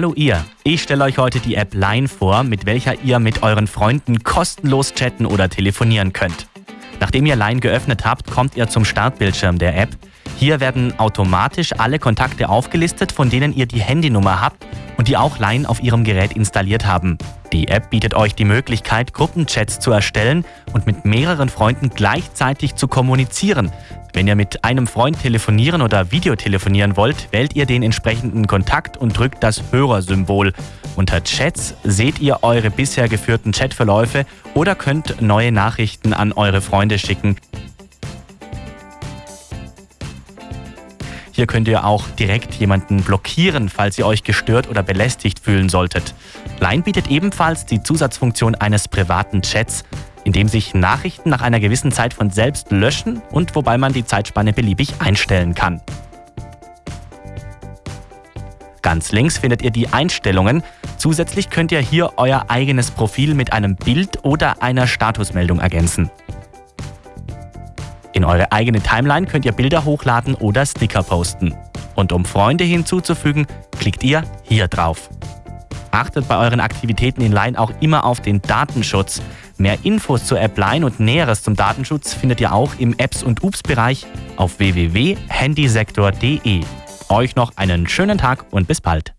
Hallo ihr, ich stelle euch heute die App Line vor, mit welcher ihr mit euren Freunden kostenlos chatten oder telefonieren könnt. Nachdem ihr Line geöffnet habt, kommt ihr zum Startbildschirm der App. Hier werden automatisch alle Kontakte aufgelistet, von denen ihr die Handynummer habt und die auch Line auf ihrem Gerät installiert haben. Die App bietet euch die Möglichkeit, Gruppenchats zu erstellen und mit mehreren Freunden gleichzeitig zu kommunizieren. Wenn ihr mit einem Freund telefonieren oder Videotelefonieren wollt, wählt ihr den entsprechenden Kontakt und drückt das Hörersymbol. Unter Chats seht ihr eure bisher geführten Chatverläufe oder könnt neue Nachrichten an eure Freunde schicken. Hier könnt ihr auch direkt jemanden blockieren, falls ihr euch gestört oder belästigt fühlen solltet. Line bietet ebenfalls die Zusatzfunktion eines privaten Chats in dem sich Nachrichten nach einer gewissen Zeit von selbst löschen und wobei man die Zeitspanne beliebig einstellen kann. Ganz links findet ihr die Einstellungen. Zusätzlich könnt ihr hier euer eigenes Profil mit einem Bild oder einer Statusmeldung ergänzen. In eure eigene Timeline könnt ihr Bilder hochladen oder Sticker posten. Und um Freunde hinzuzufügen, klickt ihr hier drauf. Achtet bei euren Aktivitäten in Line auch immer auf den Datenschutz. Mehr Infos zur App Line und Näheres zum Datenschutz findet ihr auch im Apps- und Ups-Bereich auf www.handysektor.de. Euch noch einen schönen Tag und bis bald.